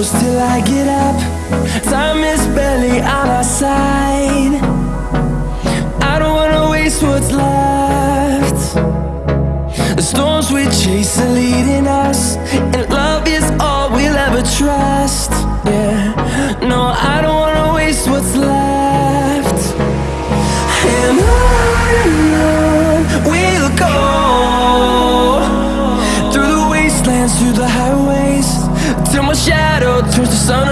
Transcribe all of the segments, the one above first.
close till I get up. Time is barely on our side. I don't wanna waste what's left. The storms we chase are leading us And love is all we'll ever trust. Yeah, no, I sun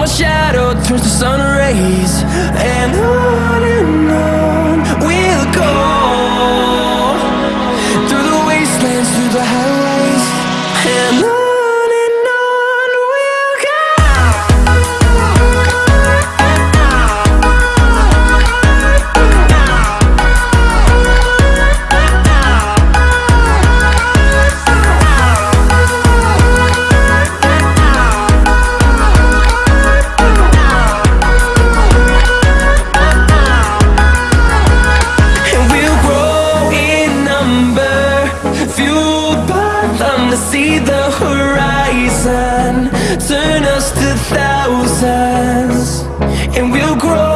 my shadow turns to sun rays And on and on we'll go. Through the wastelands, through the highways grow.